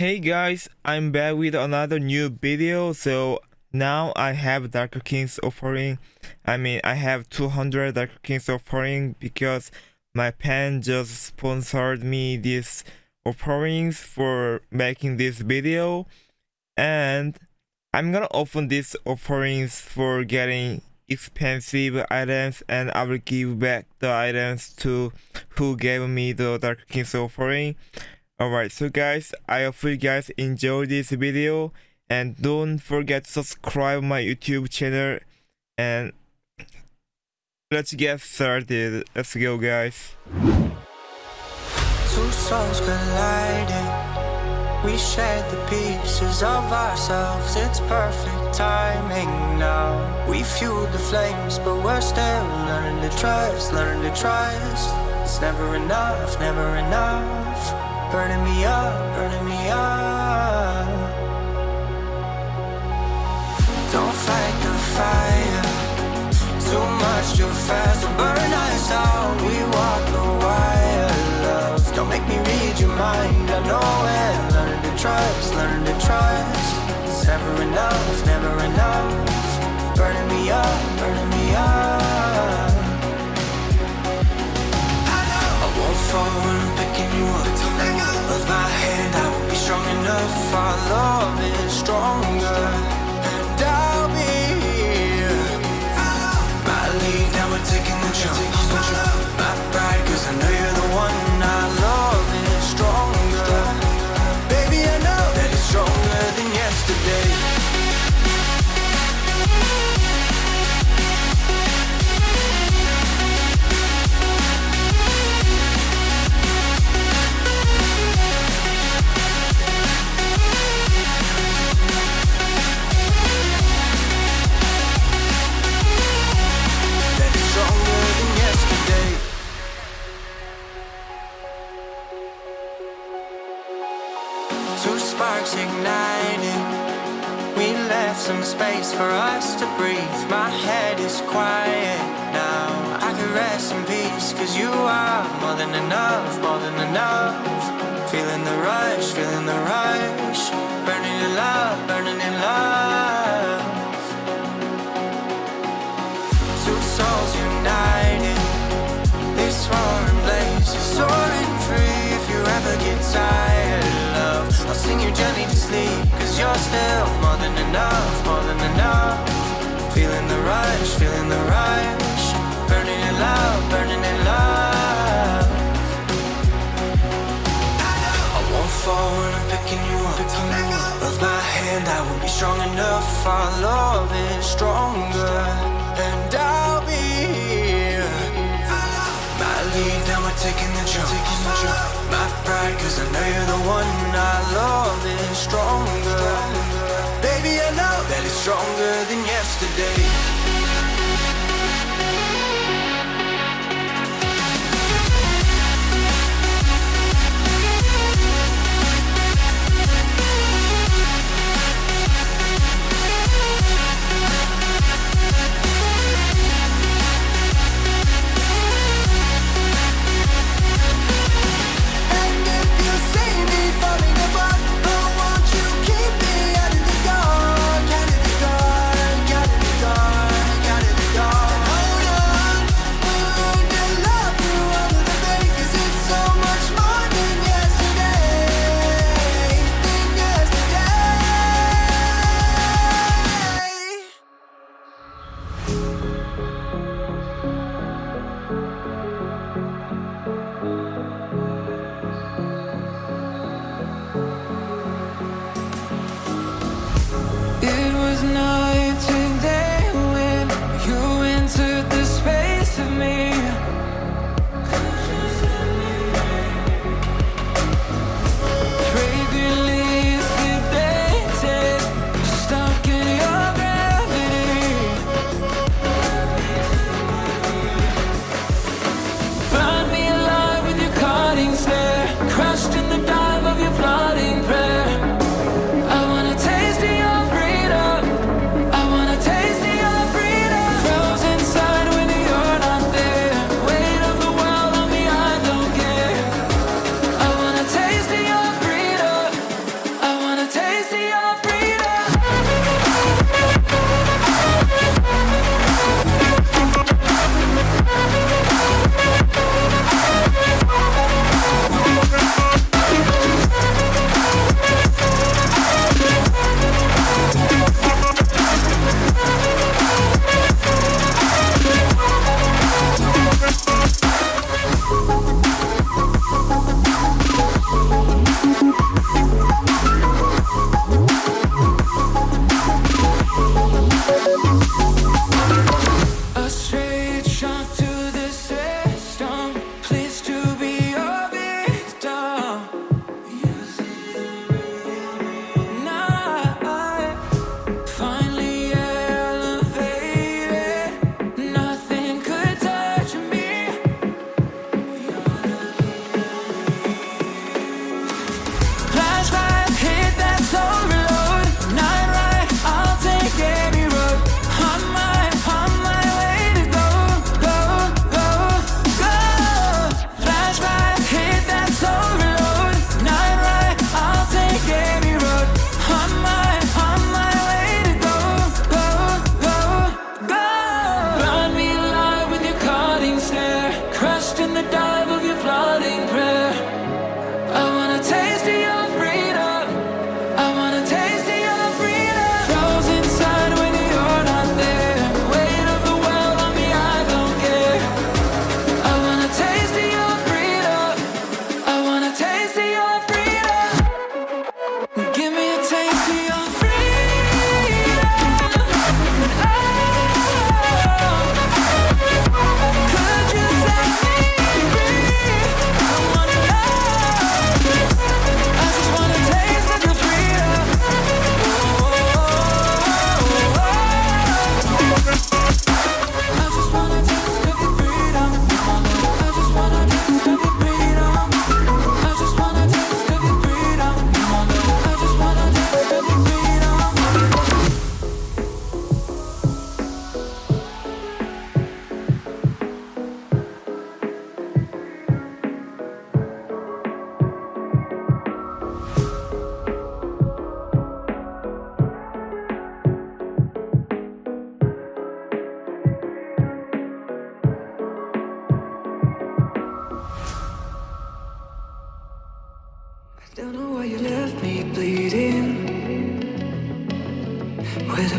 Hey guys, I'm back with another new video. So now I have Darker Kings offering. I mean, I have 200 Darker Kings offering because my pen just sponsored me these offerings for making this video. And I'm gonna open these offerings for getting expensive items and I will give back the items to who gave me the Darker Kings offering. Alright, so guys, I hope you guys enjoyed this video and don't forget to subscribe my YouTube channel and let's get started. Let's go guys. Two souls colliding. We shared the pieces of ourselves. It's perfect timing now. We fueled the flames, but we're still learning to trust, learning to trust. It's never enough, never enough. Burning me up, burning me up. Don't fight the fire. Too much, too fast to burn us out. We walk the wire, love Don't make me read your mind, I know it. Learn to trust, learn to trust. It's never enough, never enough. Burning me up, burning me up. I won't fall my hand, I will be strong enough. Our love is stronger We left some space for us to breathe. My head is quiet now. I can rest in peace Cause you are more than enough, more than enough. Feeling the rush, feeling the rush. Burning in love, burning in love. Two souls united. This roaring blaze is soaring free. If you ever get tired, I'll sing you gently to sleep. Cause you're still more than enough, more than enough. Feeling the rush, feeling the rush. Burning in love, burning in love. I won't fall when I'm picking you up. Of my hand, I will be strong enough. Our love is stronger. And I'll cause I know you're the one I love is stronger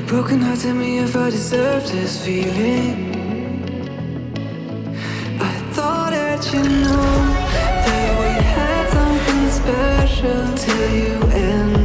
Broken heart, tell me if I deserve this feeling. I thought that you know That we had something special Till you and